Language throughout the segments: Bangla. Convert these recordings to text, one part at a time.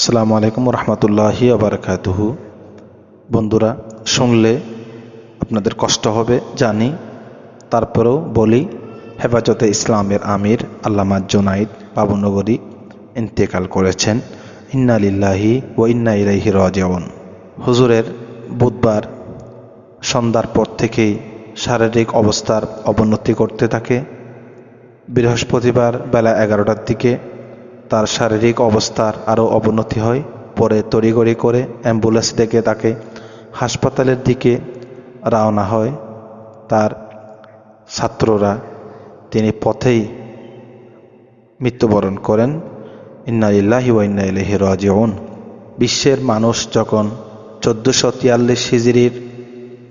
আসসালামু আলাইকুম রহমতুল্লাহি আবরকাতুহু বন্ধুরা, শুনলে আপনাদের কষ্ট হবে, জানি। তারপরেও বলি, হেফাজতে ইসলামের আমির আল্লামা জোনাইদ বাবুনগরী ইন্তেকাল করেছেন। ইন্না লিল্লাহি ও ইন্না ইলাইহি রাজিউন। হুজুরের বুধবার সন্ধ্যার পর থেকেই শারীরিক অবস্থার অবনতি করতে থাকে। বৃহস্পতিবার বেলা এগারোটার দিকে তার শারীরিক অবস্থার আরও অবনতি হয়। পরে তড়িগড়ি করে অ্যাম্বুলেন্স ডেকে তাকে হাসপাতালের দিকে রওনা হয়। তার ছাত্ররা তিনি পথেই মৃত্যুবরণ করেন। ইন্না ইল্লাহি ওয়া ইন্না ইলাইহি রাজিউন। বিশ্বের মানুষ যখন চোদ্দোশো তিয়াল্লিশ হিজড়ির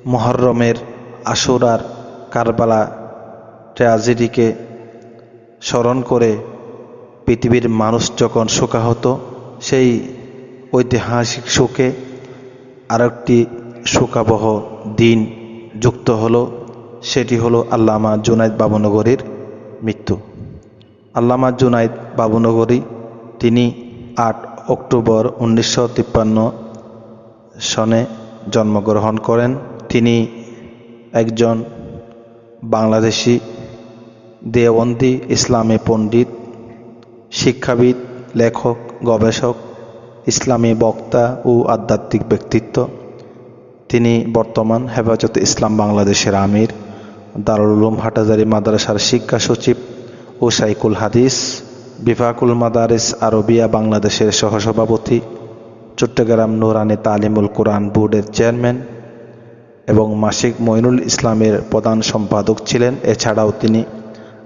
মহরমের আশুরার কারবালা ট্র্যাজেডিকে স্মরণ করে পৃথিবীর মানুষ যখন শোকাহত, সেই ঐতিহাসিক শোকে আরেকটি শোকাবহ দিন যুক্ত হলো, সেটি হলো আল্লামা জুনাইদ বাবুনগরীর মৃত্যু। আল্লামা জুনাইদ বাবুনগরী, তিনি আট অক্টোবর উনিশশো তিপ্পান্ন সনে জন্মগ্রহণ করেন। তিনি একজন বাংলাদেশি দেওবন্দি ইসলামী পণ্ডিত শিক্ষাবিদ, লেখক, গবেষক, ইসলামী বক্তা ও আধ্যাত্মিক ব্যক্তিত্ব। তিনি বর্তমান হেফাজতে ইসলাম বাংলাদেশের আমির, দারুল উলুম হাটাজারি মাদ্রাসার শিক্ষা সচিব ও সাইকুল হাদিস, বিফাকুল মাদারিস আরবিয়া বাংলাদেশের সহসভাপতি, চট্টগ্রাম নুরানি তালিমুল কোরআন বোর্ডের চেয়ারম্যান এবং মাসিক মইনুল ইসলামের প্রধান সম্পাদক ছিলেন। এছাড়াও তিনি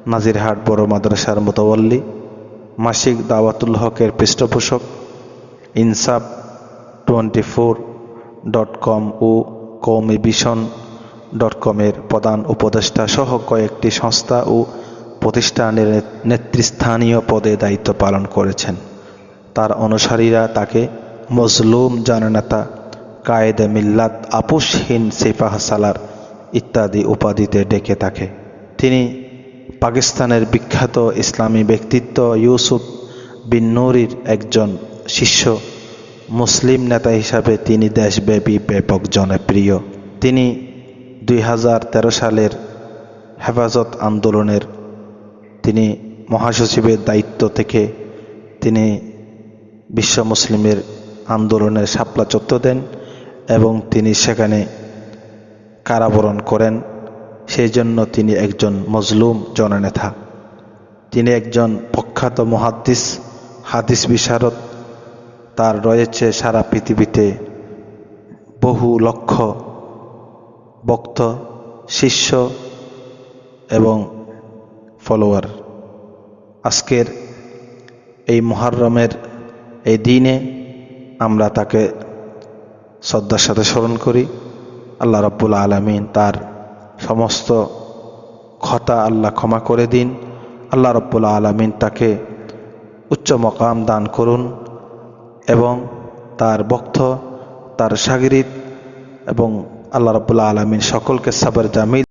নাজিরহাট বড় মাদ্রাসার মোতাবল্লী মাসিক দাওয়াতুল হকের পৃষ্ঠপোষক, Insaf twenty four dot com ও কৌমি ভিশন ডট কমের প্রধান উপদেষ্টা সহ কয়েকটি সংস্থা ও প্রতিষ্ঠানের নেতৃস্থানীয় পদে দায়িত্ব পালন করেছেন। তার অনুসারীরা তাকে মজলুম জননেতা কায়েদে মিল্লাত আপুসহীন সিফাহ সালার ইত্যাদি উপাধিতে ডেকে থাকে। তিনি পাকিস্তানের বিখ্যাত ইসলামী ব্যক্তিত্ব ইউসুফ বিন নুরির একজন শিষ্য, মুসলিম নেতা হিসাবে তিনি দেশব্যাপী ব্যাপক জনপ্রিয়। তিনি দুই হাজার তেরো সালের হেফাজত আন্দোলনের তিনি মহাসচিবের দায়িত্ব থেকে তিনি বিশ্ব মুসলিমের আন্দোলনের সাপলা চত্ব দেন এবং তিনি সেখানে কারাবরণ করেন। সেই জন্য তিনি একজন মজলুম জননেতা। তিনি একজন প্রখ্যাত মহাদ্দিস, হাদিস বিশারদ। তার রয়েছে সারা পৃথিবীতে বহু লক্ষ বক্ত শিষ্য এবং ফলোয়ার। আজকের এই মহারমের এই দিনে আমরা তাকে শ্রদ্ধার সাথে স্মরণ করি। আল্লাহ রব্বুল আলমিন তার সমস্ত খতা আল্লাহ ক্ষমা করে দিন। আল্লাহ রব্বুল আলমিন তাকে উচ্চ মকাম দান করুন এবং তার বক্ত তার সাগরিদ এবং আল্লাহ রব্বুল্লা আলমিন সকলকে সাবর জামিল।